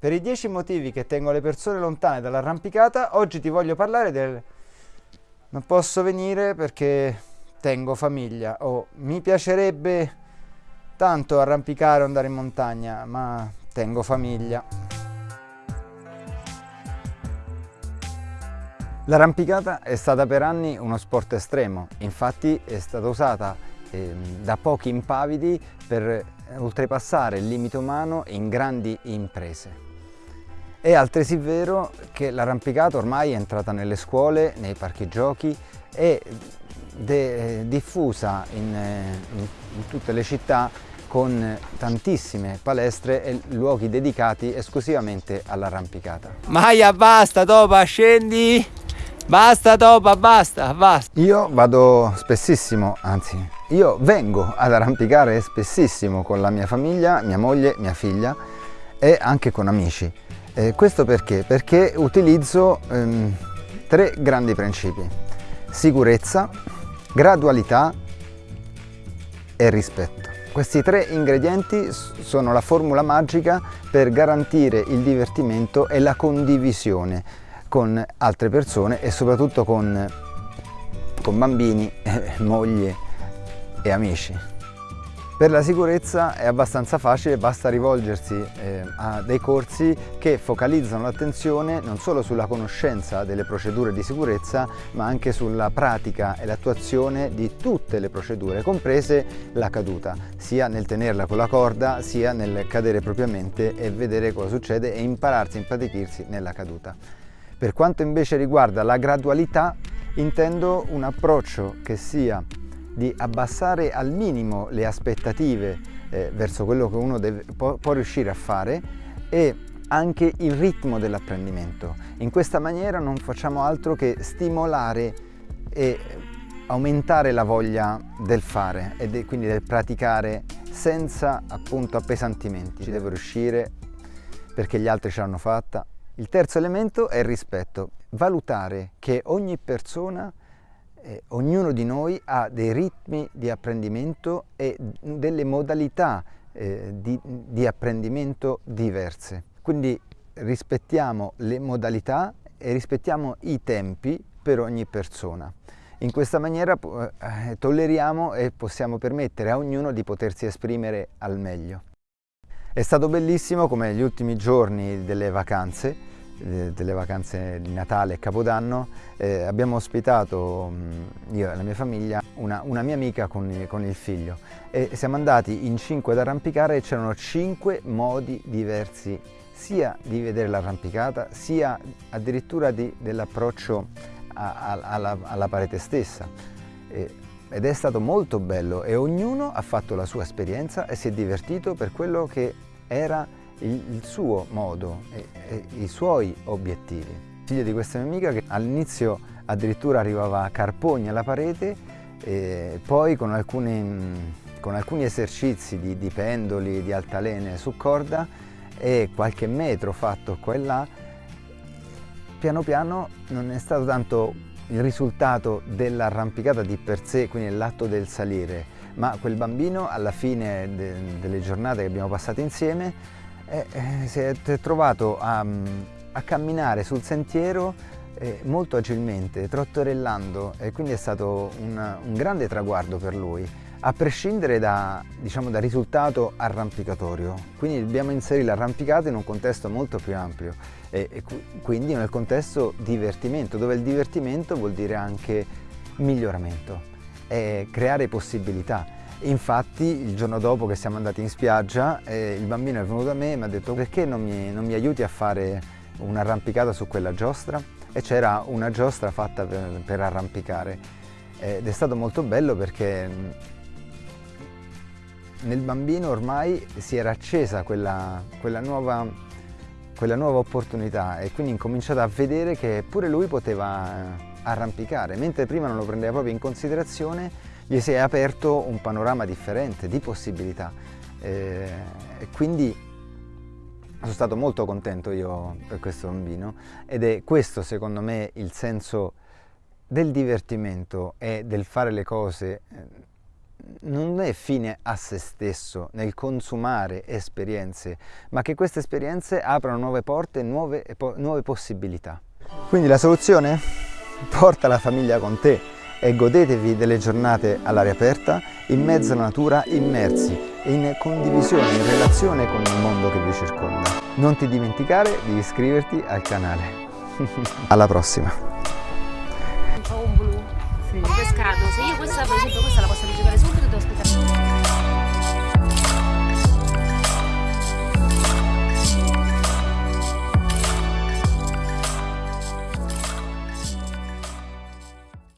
Per i 10 motivi che tengono le persone lontane dall'arrampicata, oggi ti voglio parlare del non posso venire perché tengo famiglia o mi piacerebbe tanto arrampicare o andare in montagna, ma tengo famiglia. L'arrampicata è stata per anni uno sport estremo, infatti è stata usata eh, da pochi impavidi per oltrepassare il limite umano in grandi imprese. È altresì vero che l'arrampicata ormai è entrata nelle scuole, nei parchi giochi e diffusa in, in, in tutte le città con tantissime palestre e luoghi dedicati esclusivamente all'arrampicata. Maia basta Topa scendi! Basta Topa basta basta! Io vado spessissimo, anzi io vengo ad arrampicare spessissimo con la mia famiglia, mia moglie, mia figlia e anche con amici. Eh, questo perché? Perché utilizzo ehm, tre grandi principi. Sicurezza, gradualità e rispetto. Questi tre ingredienti sono la formula magica per garantire il divertimento e la condivisione con altre persone e soprattutto con, con bambini, eh, moglie e amici. Per la sicurezza è abbastanza facile, basta rivolgersi eh, a dei corsi che focalizzano l'attenzione non solo sulla conoscenza delle procedure di sicurezza, ma anche sulla pratica e l'attuazione di tutte le procedure, comprese la caduta, sia nel tenerla con la corda, sia nel cadere propriamente e vedere cosa succede e impararsi, impratichirsi nella caduta. Per quanto invece riguarda la gradualità, intendo un approccio che sia di abbassare al minimo le aspettative eh, verso quello che uno deve, può, può riuscire a fare e anche il ritmo dell'apprendimento. In questa maniera non facciamo altro che stimolare e aumentare la voglia del fare e de, quindi del praticare senza appunto appesantimenti. Ci devo riuscire perché gli altri ce l'hanno fatta. Il terzo elemento è il rispetto. Valutare che ogni persona eh, ognuno di noi ha dei ritmi di apprendimento e delle modalità eh, di, di apprendimento diverse. Quindi rispettiamo le modalità e rispettiamo i tempi per ogni persona. In questa maniera eh, tolleriamo e possiamo permettere a ognuno di potersi esprimere al meglio. È stato bellissimo come gli ultimi giorni delle vacanze delle vacanze di Natale e Capodanno eh, abbiamo ospitato mm, io e la mia famiglia una, una mia amica con, con, il figlio. E siamo andati in cinque ad arrampicare e c'erano cinque modi diversi sia di vedere l'arrampicata sia addirittura dell'approccio alla, alla, parete stessa. E, ed è stato molto bello e ognuno ha fatto la sua esperienza e si è divertito per quello che era il, suo modo e, e, i suoi obiettivi. Figlio di questa mia amica che all'inizio addirittura arrivava a carpogni alla parete e poi con alcuni, con alcuni esercizi di, di pendoli, di altalene su corda e qualche metro fatto qua e là, piano piano non è stato tanto il risultato dell'arrampicata di per sé, quindi l'atto del salire, ma quel bambino alla fine de delle giornate che abbiamo passato insieme eh, eh, si è trovato a, mm, a camminare sul sentiero eh, molto agilmente, trottorellando e quindi è stato un, un grande traguardo per lui a prescindere da, diciamo, dal risultato arrampicatorio. Quindi dobbiamo inserire l'arrampicato in un contesto molto più ampio e, e, quindi nel contesto divertimento, dove il divertimento vuol dire anche miglioramento, creare possibilità. Infatti il giorno dopo che siamo andati in spiaggia eh, il bambino è venuto da me e mi ha detto perché non mi, non mi aiuti a fare un'arrampicata su quella giostra? E c'era una giostra fatta per, per arrampicare ed è stato molto bello perché mm, nel bambino ormai si era accesa quella, quella, nuova, quella nuova opportunità e quindi incominciato a vedere che pure lui poteva arrampicare, mentre prima non lo prendeva proprio in considerazione gli si è aperto un panorama differente di possibilità eh, e quindi sono stato molto contento io per questo bambino ed è questo secondo me il senso del divertimento e del fare le cose eh, non è fine a se stesso nel consumare esperienze, ma che queste esperienze aprano nuove porte, nuove, nuove possibilità. Quindi la soluzione? Porta la famiglia con te e godetevi delle giornate all'aria aperta, in mezzo alla natura, immersi, in condivisione, in relazione con il mondo che vi circonda. Non ti dimenticare di iscriverti al canale. Alla prossima! Un blu, sì. pescato, se io questa questa la posso rigiocare subito devo aspettare